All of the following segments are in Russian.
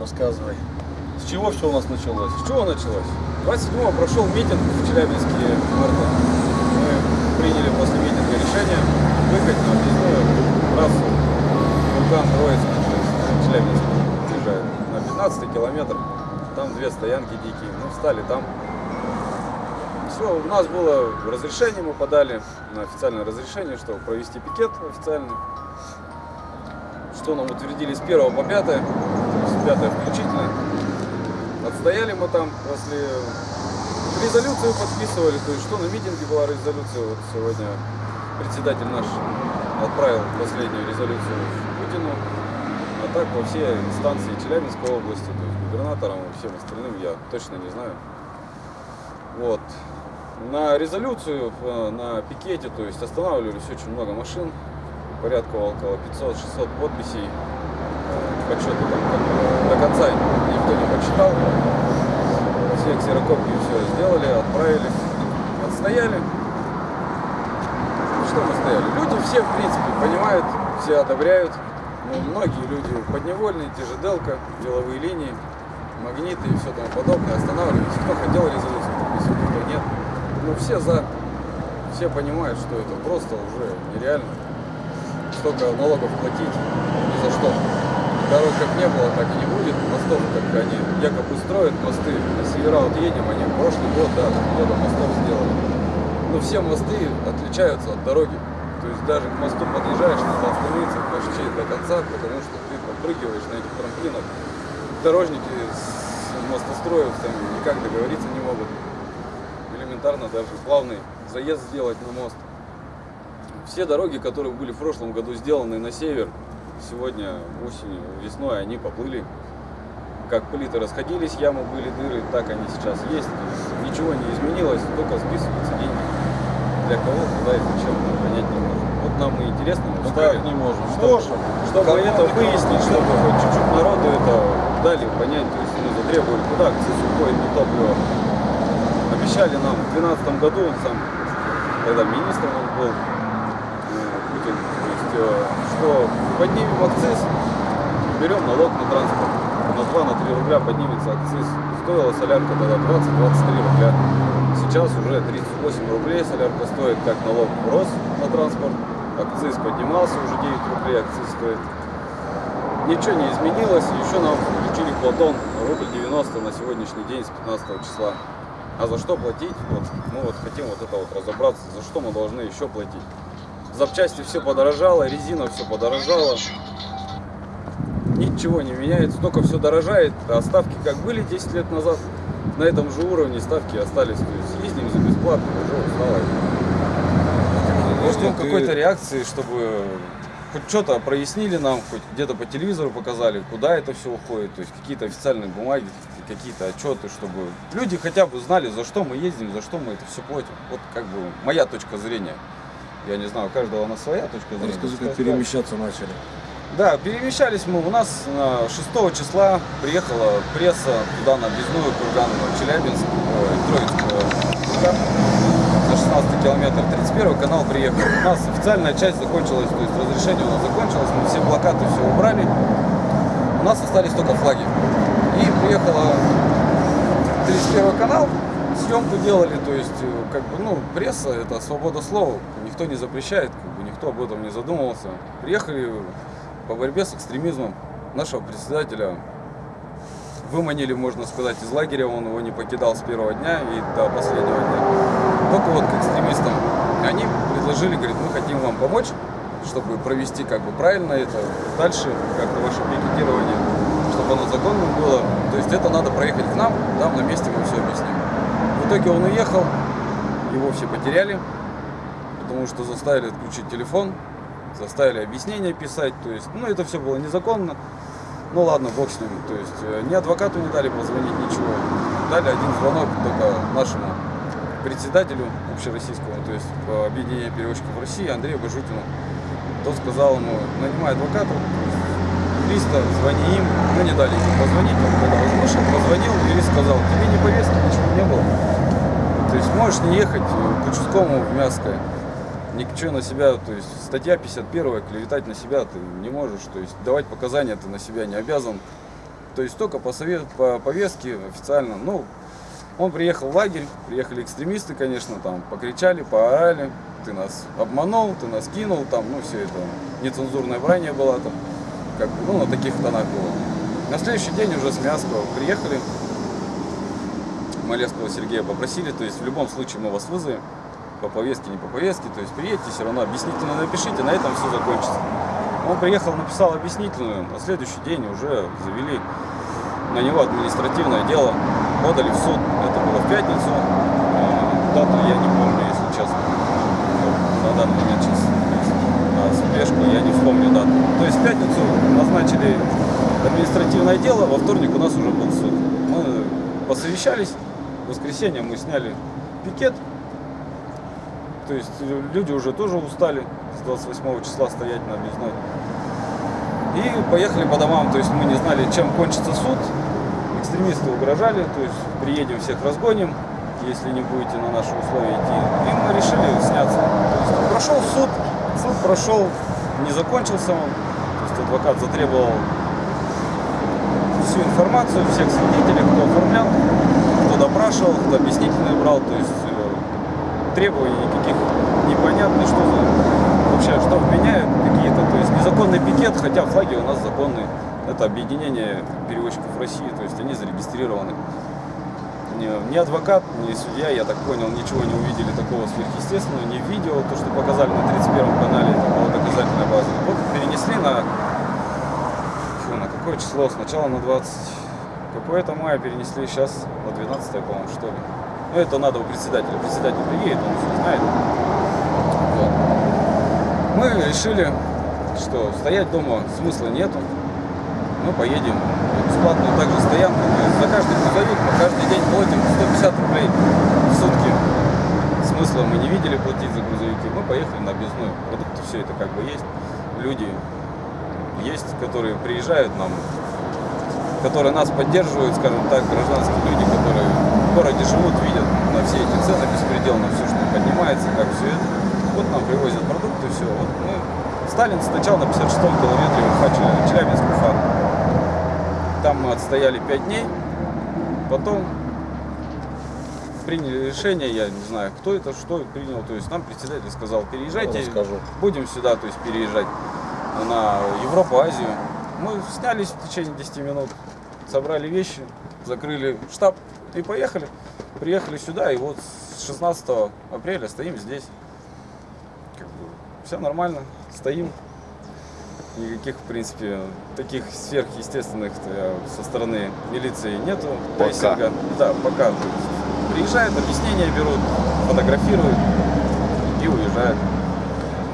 Рассказывай. С чего все у нас началось? С чего началось? 27-го прошел митинг в Челябинске МРТ. Мы приняли после митинга решение выехать на объездную трассу Курган Троицк через Челябинск приезжает на 15 километр. Там две стоянки дикие. Мы встали там. Все, у нас было разрешение, мы подали на официальное разрешение, чтобы провести пикет официальный. Что нам утвердили с 1 по 5, 5 включительно. Отстояли мы там после... Резолюцию подписывали, то есть что на митинге была резолюция, вот сегодня председатель наш отправил последнюю резолюцию Путину, а так во все инстанции Челябинской области, то есть губернаторам и всем остальным я точно не знаю. Вот. На резолюцию, э, на пикете, то есть останавливались очень много машин, порядка около 500-600 подписей. Подсчеты там до конца никто не подсчитал. Все ксерокопии все сделали, отправили, отстояли. Что мы стояли? Люди все, в принципе, понимают, все одобряют. Ну, многие люди подневольные, те же Делка, деловые линии, магниты и все тому подобное останавливались. Кто хотел резолюцию подписывать, кто нет. Но все за. Все понимают, что это просто уже нереально. Столько налогов платить ни за что. Дорог как не было, так и не будет. Мостов, как они якобы строят мосты. На севера вот едем, они прошлый год, да, года мостов сделали. Но все мосты отличаются от дороги. То есть даже к мосту подъезжаешь, надо остановиться почти до конца, потому что ты подпрыгиваешь на этих трамплинах. Дорожники с мостостроев там никак договориться не могут. Элементарно даже плавный заезд сделать на мост. Все дороги, которые были в прошлом году сделаны на север, сегодня осенью, весной они поплыли. Как плиты расходились, ямы были, дыры, так они сейчас есть. Ничего не изменилось, только списываются деньги. Для кого, куда и зачем, понять не можем. Вот нам и интересно, мы Ну как не можем? Чтобы, Можем. чтобы Кому это выяснить, чтобы хоть чуть-чуть народу это дали понять, то есть мы затребовали, куда акциз уходит на топливо. Обещали нам в 2012 году, он сам, когда министром он был, э, Путин, то есть, э, что поднимем акциз, берем налог на транспорт. На 2-3 рубля поднимется акциз. Стоила солярка тогда 20-23 рубля. Сейчас уже 38 рублей солярка стоит, как налог рос на транспорт. Акциз поднимался, уже 9 рублей акциз стоит. Ничего не изменилось, еще нам включили Платон рубль 90 на сегодняшний день с 15 числа. А за что платить? Вот мы вот хотим вот это вот разобраться, за что мы должны еще платить. Запчасти все подорожало, резина все подорожала. Ничего не меняется, только все дорожает. А ставки как были 10 лет назад, на этом же уровне ставки остались. То есть ездим за бесплатно, уже устало. Мы ждем какой-то реакции, чтобы хоть что-то прояснили нам, хоть где-то по телевизору показали, куда это все уходит, то есть какие-то официальные бумаги, какие-то отчеты, чтобы люди хотя бы знали, за что мы ездим, за что мы это все платим. Вот как бы моя точка зрения. Я не знаю, у каждого она своя точка зрения. Расскажи, как перемещаться начали. да, перемещались мы. У нас на 6 числа приехала пресса туда на объездную Курган, Челябинск, ой, Троицк, э, Курган, за 16 километр. 31 канал приехал. У нас официальная часть закончилась, то есть разрешение у нас закончилось, мы все плакаты все убрали. У нас остались только флаги. И приехала 31 канал, съемку делали, то есть, э, как бы, ну, пресса это свобода слова, никто не запрещает, как бы, никто об этом не задумывался. Приехали по борьбе с экстремизмом нашего председателя выманили, можно сказать, из лагеря, он его не покидал с первого дня и до последнего дня. Только вот к экстремистам. Они предложили, говорит, мы хотим вам помочь, чтобы провести как бы правильно это дальше, как-то ваше пикетирование, чтобы оно законным было. То есть это надо проехать к нам, там на месте мы все объясним. Итоге он уехал, его все потеряли, потому что заставили отключить телефон, заставили объяснения писать, то есть, ну это все было незаконно. Ну ладно, бог с ним. То есть э, ни адвокату не дали позвонить, ничего. Дали один звонок только нашему председателю общероссийскому, то есть по объединению переводчиков России Андрею Бажутину. Тот сказал ему, нанимай адвоката, то есть юриста, звони им. Мы не дали позвонить, он когда уже вышел, позвонил, юрист сказал, тебе не повестки, ничего не было. То есть можешь не ехать э, к участковому в Мяское. Ничего на себя, то есть статья 51 клеветать на себя ты не можешь, то есть давать показания ты на себя не обязан. То есть только по, совет, по повестке официально. Ну, он приехал в лагерь, приехали экстремисты, конечно, там покричали, поорали, ты нас обманул, ты нас кинул, там, ну, все это, нецензурное брание было там, как ну, на таких тонах было. На следующий день уже с Мяского приехали, Малевского Сергея попросили, то есть в любом случае мы вас вызовем, по повестке, не по повестке, то есть приедете, все равно объяснительно напишите, на этом все закончится. Он приехал, написал объяснительную, на следующий день уже завели на него административное дело, подали в суд, это было в пятницу, Э, дату я не помню, если честно, на данный момент сейчас спешку я не вспомню дату. То есть в пятницу назначили административное дело, во вторник у нас уже был суд. Мы посовещались, в воскресенье мы сняли пикет, то есть люди уже тоже устали с 28 числа стоять на объездной. И поехали по домам, то есть мы не знали, чем кончится суд. Экстремисты угрожали, то есть приедем всех разгоним, если не будете на наши условия идти. И мы решили сняться. То есть прошел суд, суд прошел, не закончился он. То есть адвокат затребовал всю информацию, всех свидетелей, кто оформлял, кто допрашивал, кто объяснительные брал, то есть э, требований никаких непонятно, что за вообще, что вменяют какие-то, то есть незаконный пикет, хотя флаги у нас законные. Это объединение перевозчиков России, то есть они зарегистрированы. Ни адвокат, ни судья, я так понял, ничего не увидели такого сверхъестественного, в видео, то, что показали на 31 канале, это была доказательная база. Вот перенесли на, фу, на какое число? Сначала на 20 какое-то мая перенесли, сейчас на 12 по-моему, что ли. Ну, это надо у председателя. Председатель приедет, он все знает. Вот. Мы решили, что стоять дома смысла нету. Мы поедем бесплатную также стоянку. То есть за каждый грузовик мы каждый день платим 150 рублей в сутки. Смысла мы не видели платить за грузовики. Мы поехали на объездную. Продукты все это как бы есть. Люди есть, которые приезжают нам, которые нас поддерживают, скажем так, гражданские люди, которые в городе живут, видят на все эти цены беспредел, на все, что поднимается, как все это. Вот нам привозят продукты, все. Вот мы... Сталин сначала на 56-м километре Уфа. Там мы отстояли 5 дней, потом приняли решение, я не знаю, кто это, что принял, то есть нам председатель сказал, переезжайте, Расскажу. будем сюда, то есть переезжать на Европу, Азию. Мы снялись в течение 10 минут, собрали вещи, закрыли штаб и поехали. Приехали сюда, и вот с 16 апреля стоим здесь. Как бы все нормально, стоим. Никаких, в принципе, таких сверхъестественных э, со стороны милиции нету. Пока. Да, пока. Приезжают, объяснения берут, фотографируют и уезжают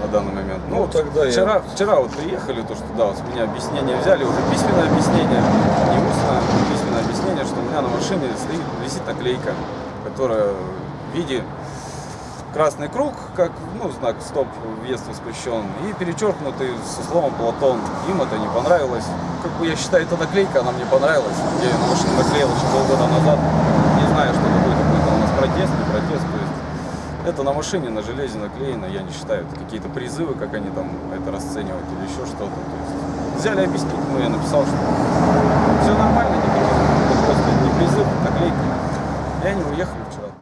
на данный момент. Ну, вот тогда я- вчера, вчера вот приехали, то, что да, вот с меня объяснение взяли, уже письменное объяснение, не устное, письменное объяснение, что у меня на машине стоит, висит наклейка, которая в виде красный круг, как ну, знак стоп, въезд воспрещен, и перечеркнутый со словом Платон. Им это не понравилось. Как бы я считаю, эта наклейка, она мне понравилась. Я ее на машину наклеил еще полгода назад. Не знаю, что такое, какой-то у нас протест, не протест. То есть это на машине, на железе наклеено, я не считаю, это какие-то призывы, как они там это расценивают или еще что-то. Взяли объяснить, ну я написал, что все нормально, никаких, это просто не призыв, наклейка. И они уехали вчера.